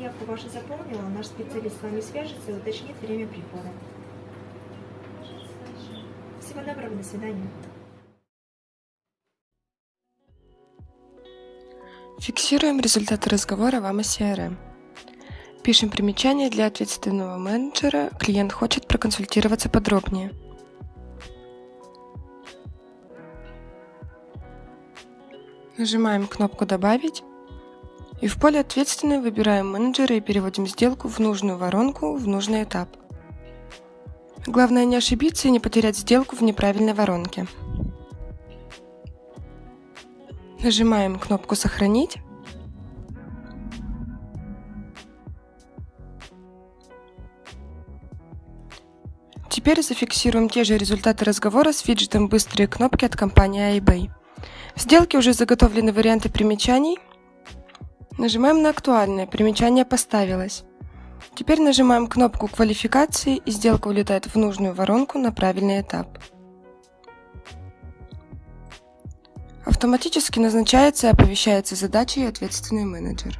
заявку вашу заполнила, наш специалист с вами свяжется и уточнит время прихода. Всего доброго, до свидания. Фиксируем результаты разговора вам из CRM. Пишем примечание для ответственного менеджера. Клиент хочет проконсультироваться подробнее. Нажимаем кнопку «Добавить» и в поле «Ответственный» выбираем менеджера и переводим сделку в нужную воронку в нужный этап. Главное не ошибиться и не потерять сделку в неправильной воронке. Нажимаем кнопку «Сохранить». Теперь зафиксируем те же результаты разговора с виджетом «Быстрые кнопки» от компании iBay. В сделке уже заготовлены варианты примечаний. Нажимаем на «Актуальное», примечание поставилось. Теперь нажимаем кнопку квалификации и сделка улетает в нужную воронку на правильный этап. Автоматически назначается и оповещается задача и ответственный менеджер.